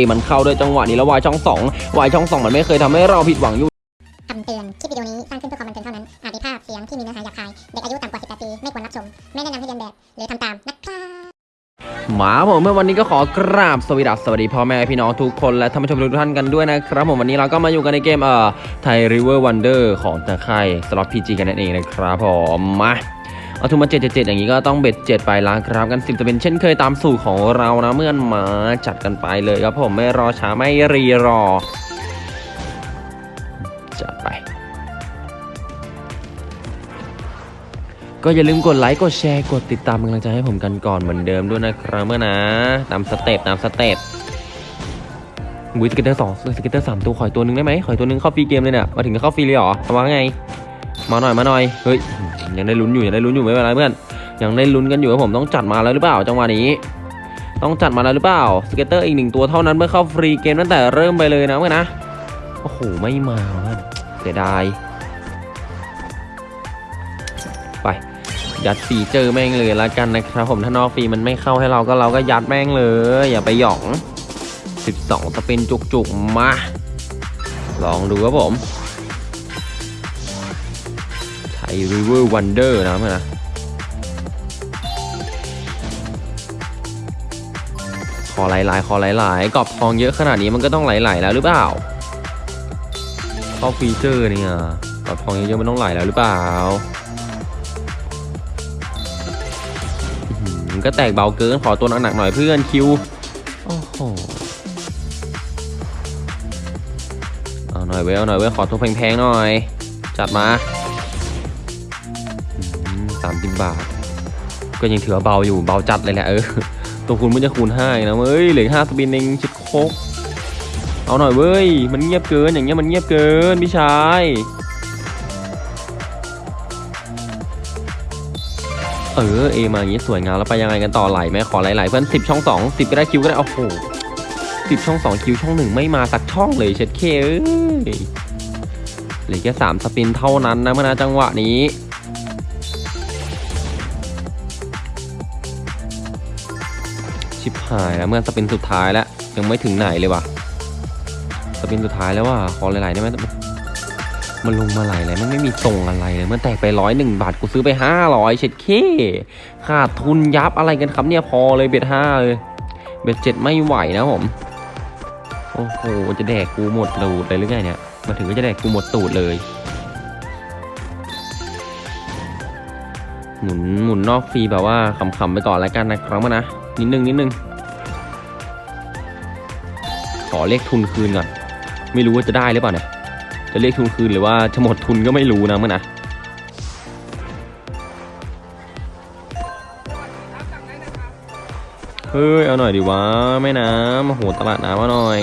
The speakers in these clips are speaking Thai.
มันเข้าด้วยจังหวะนี้แล้ววายช่องสองวายช่องสองมันไม่เคยทำให้เราผิดหวังอยู่คำเตือน คลิปวิดีโอนี้สร้างขึ้นเพื่อความบันเทิงเท่านั้น อาจมีภาพเสียงที่มีเนื้อหาหยาบคาย เด็กอายุต่ำกว่า 18 ปี ไม่ควรรับชม ไม่แนะนำให้เรียนแบบ หรือทำตามนะครับหมาผมเมื่อวันนี้ก็ขอกราบสวัสดีสวัสดีพ่อแม่พี่น้องทุกคนและท่านผู้ชมทุกท่านกันด้วยนะครับผมวันนี้เราก็มาอยู่กันในเกมเอ่อไทยริเวอร์วันเดอร์ของตะไคร่สล็อตพีจีกันนั่นเองนะครับผมมา เอาทุนมา777อย่างนี้ก็ต้องเบ็ด7ไปล้างครับกันสิบจะเป็นเช่นเคยตามสูตรของเรานะเมื่อนมาจัดกันไปเลยครับผมไม่รอช้าไม่รีรอจัดไป ก็อย่าลืมกดไลค์กดแชร์กดติดตามเป็นกำลังใจให้ผมกันก่อนเหมือนเดิมด้วยนะครับเพื่อนนะตามสเต็ปตามสเต็ปอุ๊ย scatter สอง scatter สามตัวขออีกตัวหนึ่งได้ไหมขออีกตัวหนึ่งเข้า free game เลยเนี่ยมาถึงก็เข้าฟรีเลยเหรอทำว่าไง มาหน่อยมาหน่อยเฮ้ยยังได้ลุ้นอยู่ยังได้ลุ้นอยู่ไม่เป็นไรเพื่อนยังได้ลุ้นกันอยู่ว่าผมต้องจัดมาแล้วหรือเปล่าจังหวะนี้ ต้องจัดมาแล้วหรือเปล่า scatter อีกหนึ่งตัวเท่านั้นเพื่อนเข้า free game ตั้งแต่เริ่มไปเลยนะเพื่อนนะโอ้โหไม่มาเพื่อนเสียดายไปยัด feature แม่งเลยละกันนะครับผมถ้านอกฟรีมันไม่เข้าให้เราก็เราก็ยัดแม่งเลย อย่าไปหยอง 12 spin จุกๆมา ลองดูครับผม Thai River Wonders นะครับนะขอหลายๆขอหลายๆกรอบทองเยอะขนาดนี้มันก็ต้องไหลๆแล้วหรือเปล่าเข้า feature เนี่ยกรอบทองเยอะๆมันต้องไหลแล้วหรือเปล่าก็แตกเบาเกินขอตัวหนักๆหน่อยเพื่อนคิวโอ้โหเอาหน่อยเว้ยเอาหน่อยเว้ยขอตัวแพงๆหน่อย จัดมา บาท ก็ยังถือเบาอยู่เบาจัดเลยแหละเออ ตัวคูณมันจะคูณห้านะเว้ยเหลือห้าสปินเองชิดโคกเอาหน่อยเว้ย มันเงียบเกินอย่างเงี้ยมันเงียบเกินพี่ชายเออเอมาอย่างนี้สวยงามแล้วไปยังไงกันต่อไหลไหมขอไหลๆเพื่อนสิบช่องสองสิบก็ได้คิวก็ได้โอ้โหสิบช่องสองคิวช่องหนึ่งไม่มาสักช่องเลยเช็ดเคเอ้ยเหลือแค่สามสปินเท่านั้นนะเมื่อนะจังหวะนี้ ชิบหายแล้วเมื่อสปินสุดท้ายแล้ว ยังไม่ถึงไหนเลยว่ะสปินสุดท้ายแล้วว่ะขอหลายๆได้ไหมมันลงมาหลายเลยมันไม่มีส่งอะไรเลยมันแตกไปร้อยหนึ่งบาทกูซื้อไปห้าร้อยเช็ดเคขาดทุนยับอะไรกันครับเนี่ยพอเลยเบ็ดห้าเลยเบ็ดเจ็ดไม่ไหวนะผมโอ้โหจะแดกกูหมดตูดเลยหรือไงเนี่ยมาถึงก็จะแดกกูหมดตูดเลย หมุนหมุนนอกฟรีแบบว่าขำๆไปก่อนแล้วกันนะครับนะ นิดนึงนิดนึงขอเลขทุนคืนก่อน ไม่รู้ว่าจะได้หรือเปล่าเนี่ยจะเรียกทุนคืนหรือว่าจะหมดทุนก็ไม่รู้นะมื่อนะเฮ้ยเอาหน่อยดิวะแม่น้ำโอ้โหตลาดน้ำมาหน่อย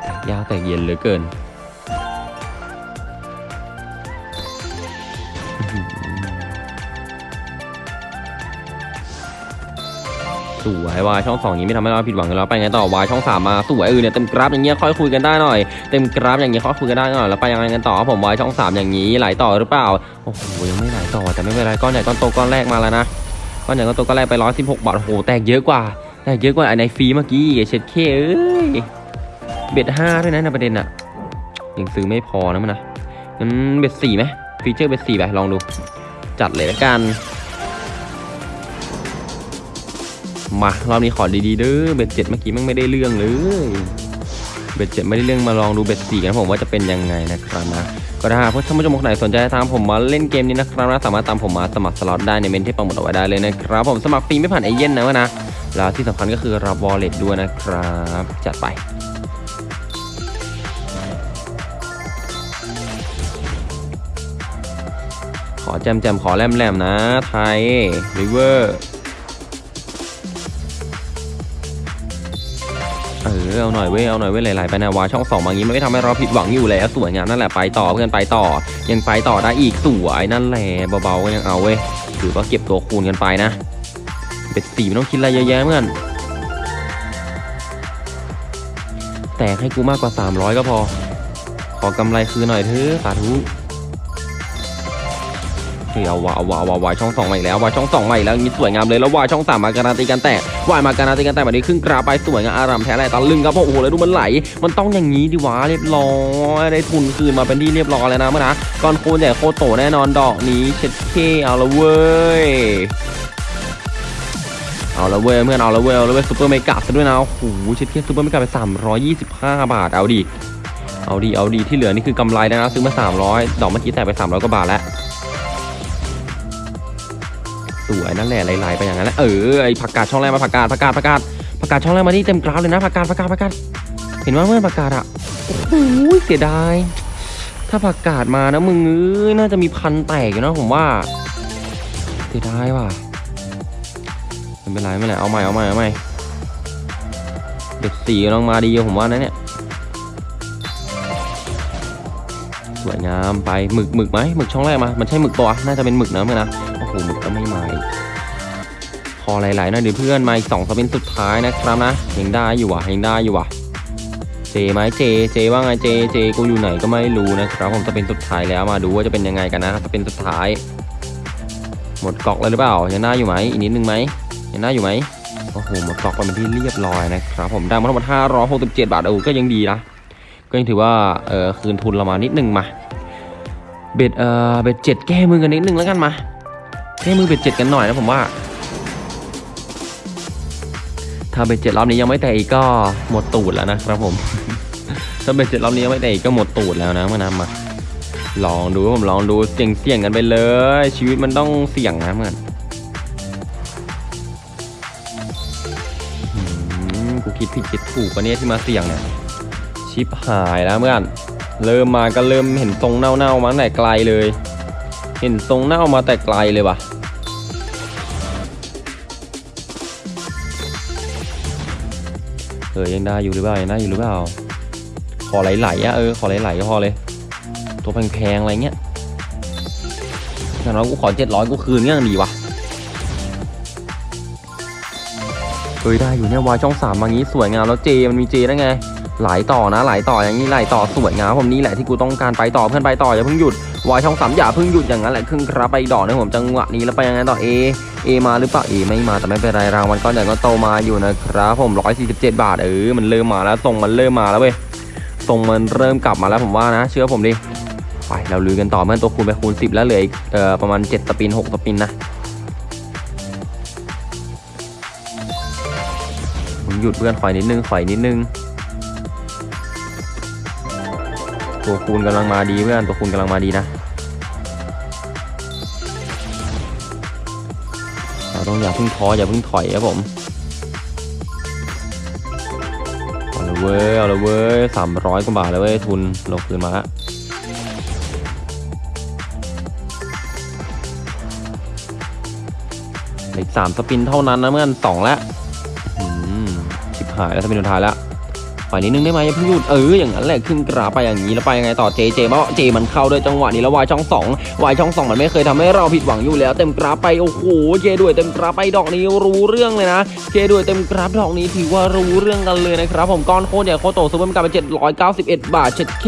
แต่ยากแต่เย็นเหลือเกิน สวยวายช่องสองอย่างนี้ไม่ทำให้เราผิดหวังแล้วไปไงต่อวายช่องสามมาสวยเออเนี่ยเต็มกราฟอย่างเงี้ยค่อยคุยกันได้หน่อยเต็มกราฟอย่างเงี้ยค่อยคุยกันได้หน่อยแล้วไปยังไงกันต่อผมวายช่องสามอย่างนี้ไหลต่อหรือเปล่าโอ้โหยังไม่ไหลต่อแต่ไม่เป็นไรก้อนใหญ่ก้อนโตก้อนแรกมาแล้วนะก้อนใหญ่ก้อนโตก้อนแรกไปร้อยสิบหกบาทโอ้โหแตกเยอะกว่าแตกเยอะกว่าไอในฟรีเมื่อกี้อีกเช็ดเข้เอ้ย bet ห้าด้วยนะในประเด็นอะยังซื้อไม่พอนะมันนะงั้น bet สี่ไหม feature bet สี่ไปลองดู จัดเลยละกัน มารอบนี้ขอดีๆเด้อ bet เจ็ดเมื่อกี้มันไม่ได้เรื่องเลย bet เจ็ดไม่ได้เรื่องมาลองดู bet สี่กันผมว่าจะเป็นยังไงนะครับนะก็ถ้าหากท่านผู้ชมคนไหนสนใจตามผมมาเล่นเกมนี้นะครับนะสามารถตามผมมาสมัครสล็อตได้ในเมนที่ปังหมดเอาไว้ได้เลยนะครับผมสมัครฟรีไม่ผ่านไอเย็นนะวะนะแล้วที่สำคัญก็คือรับวอลเล็ตด้วยนะครับ จัดไปขอแจมแจมๆขอแลมแลมๆนะ ไทยริเวอร์ เออเอาหน่อยเว้ยเอาหน่อยเว้ยหลายๆไปนะวาช่องสองบางนี้มันไม่ทำให้เราผิดหวังอยู่แล้วสวยงามนั่นแหละไปต่อเพื่อนไปต่อ ยังไปต่อได้อีกสวยนั่นแหละเบาๆก็ยังเอาเว้ยถือว่าเก็บตัวคูณกันไปนะเบ็ดสีไม่ต้องคิดอะไรเยอะแยะเพื่อนแต่ให้กูมากกว่า 300 ก็พอ ขอกำไรคืนหน่อยเถอะสาธุ เฮ้ยเอาวะเอาวะเอาวะวายช่องสองมาอีกแล้ววายช่องสองมาอีกแล้วนี้สวยงามเลยแล้ววายช่องสามมาการันตีกันแตกวายมาการันตีกันแตกแบบนี้ครึ่งกราไปสวยงามอารามแท้แหละตะลึงครับโอ้โหแล้วดูมันไหล มันต้องอย่างนี้ดิวะเรียบร้อยได้ทุนคืนมาเป็นที่เรียบร้อยแล้วนะเมื่อนะก้อนโคนใหญ่โคโตแน่นอนดอกนี้เช็ดเคเอาละเว้ยเอาละเว้ยเพื่อนเอาละเว้ยเอาละเว้ยซูเปอร์เมกะซะด้วยนะโอ้โหเช็ดเคซูเปอร์เมกะไป 325 บาทเอาดิเอาดีเอาดีที่เหลือนี่คือกำไรนะซื้อมา 300 ดอกเมื่อกี้แต่ไป 300 กว่าบาทแล้ว สวยนั่นแหละไหลๆไปอย่างนั้นแหละเออไอผักกาดช่องแรกมาผักกาดผักกาดผักกาดผักกาดช่องแรกมาที่เต็มกราฟเลยนะผักกาดผักกาดผักกาดเห็นว่าเมื่อผักกาดอะโอ้โหเสียดายถ้าผักกาดมานะมึงเอ้ยน่าจะมีพันแตกอยู่นะผมว่าเสียดายว่ะไม่เป็นไรไม่เป็นไรเอาใหม่เอาใหม่เอาใหม่เด็กสี่กำลังมาดีผมว่านะเนี่ยสวยงามไปหมึกหมึกไหมหมึกช่องแรกมา มันใช่หมึกปะวน่าจะเป็นหมึกนะเมื่อนะ โหมึกก็ไม่มาพอหลายๆนะเดี๋ยวเพื่อนมาอีกสองสปินสุดท้ายนะครับนะยังได้อยู่ว่ะยังได้อยู่ว่ะเจไหมเจเจว่าไงเจเจกูอยู่ไหนก็ไม่รู้นะครับผมจะเป็นสุดท้ายแล้วมาดูว่าจะเป็นยังไงกันนะจะเป็นสุดท้าย หมดกองแล้วหรือเปล่ายังได้อยู่ไหมอีกนิดนึงไหมยังได้อยู่ไหมโอ้โหหมดกองไปเป็นที่เรียบร้อยนะครับผมได้มาทั้งหมด567 บาทเออก็ยังดีนะก็ยังถือว่าเออคืนทุนเรามานิดนึงมาbet เออ bet เจ็ดแก้มือกันนิดนึงแล้วกันมา แก้มือ bet เจ็ดกันหน่อยนะผมว่า ถ้า bet เจ็ดรอบนี้ยังไม่แตกอีกก็หมดตูดแล้วนะครับผม ถ้า bet เจ็ดรอบนี้ยังไม่แตกอีกก็หมดตูดแล้วนะเมื่อนำมาลองดูผมลองดูเสี่ยงเสี่ยงกันไปเลย ชีวิตมันต้องเสี่ยงนะเหมือนกูคิดผิดคิดถูกปะเนี่ยที่มาเสี่ยงเนี่ยชิปหายแล้วเพื่อนเริ่มมาก็เริ่มเห็นทรงเน่าๆมาตั้งแต่ไกลเลย เห็นทรงเน่ามาแต่ไกลเลยว่ะ เออยังได้อยู่หรือเปล่ายังได้อยู่หรือเปล่า ขอไหลๆอะเออขอไหลๆก็พอเลย ตัวแพงๆอะไรเงี้ยอย่างน้อยกูขอเจ็ดร้อยกูคืนก็ยังดีวะเฮ้ยได้อยู่เนี่ยวายช่องสามมางี้สวยงามแล้วเจมันมีเจได้ไง ไหลต่อนะไหลต่ออย่างนี้ไหลต่อสวยงามผมนี่แหละที่กูต้องการไปต่อเพื่อนไปต่ออย่าเพิ่งหยุดวายช่องสามอย่าเพิ่งหยุดอย่างนั้นแหละครึ่งครับไปดอกนะผมจังหวะนี้แล้วไปยังไงต่อเอเอมาหรือเปล่าเอไม่มาแต่ไม่เป็นไรรางวัลก้อนใหญ่ก็โตมาอยู่นะครับผม 147 บาทเออมันเริ่มมาแล้วทรงมันเริ่มมาแล้วเว้ยทรงมันเริ่มกลับมาแล้วผมว่านะ เชื่อผมดิไปเราลุยกันต่อเมื่อตัวคูณไปคูณ 10 แล้วเหลืออีกเอ่อประมาณ 7 สปิน 6 สปินนะผมหยุดเพื่อนขอยนิดนึงขอยนิดนึง ตัวคูณกำลังมาดีเพื่อนตัวคูณกำลังมาดีนะเราต้องอย่าเพิ่งท้ออย่าเพิ่งถอยครับผมเอาละเว้ยเอาละเว้ยสามร้อยกว่าบาทเลยเว้ยทุนเราคืนมาละอีกสามสปินเท่านั้นนะเมื่อนสองแล้วอืมชิบหายแล้วสปินสุดท้ายแล้ว ปล่อยนิดนึงได้ไหมอย่าเพิ่งหยุดเอออย่างนั้นแหละขึ้นกราไปอย่างนี้แล้วไปยังไงต่อเจเจมาเจมันเข้าด้วยจังหวะนี้แล้ววายช่องสองวายช่องสองมันไม่เคยทำให้เราผิดหวังอยู่แล้ว เต็มกราไปโอ้โหเจด้วยเต็มกราไปดอกนี้รู้เรื่องเลยนะเจด้วยเต็มกราดอกนี้ถือว่ารู้เรื่องกันเลยนะครับผมก้อนโคตรใหญ่โคตรโตซูเปอร์มันกลายเป็น791 บาทเช็ดเค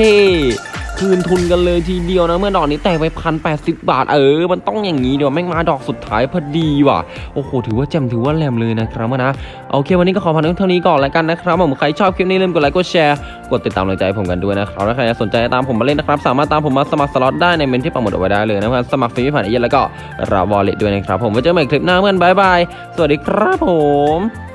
คืนทุนกันเลยทีเดียวนะเมื่อดอกนี้แตกไปพันแปดสิบบาทเออ มันต้องอย่างนี้เดี๋ยวแม่งมาดอกสุดท้ายพอดีว่ะโอ้โหถือว่าแจ่มถือว่าแหลมเลยนะครับนะโอเควันนี้ก็ขอพอเท่านี้ก่อนแล้วกันนะครับผมใครชอบคลิปนี้ลืมกดไลค์กดแชร์กดติดตามกำลังใจผมกันด้วยนะครับถ้าใครสนใจตามผมมาเล่นนะครับ สามารถตามผมมาสมัครสล็อตได้ในเมนต์ที่ปักหมุดเอาไว้ได้เลยนะครับสมัครฟรีไม่ผ่านเอเย่นต์แล้วก็รับ wallet ด้วยนะครับผมไว้เจอกันใหม่คลิปหน้าเพื่อน bye bye สวัสดีครับผม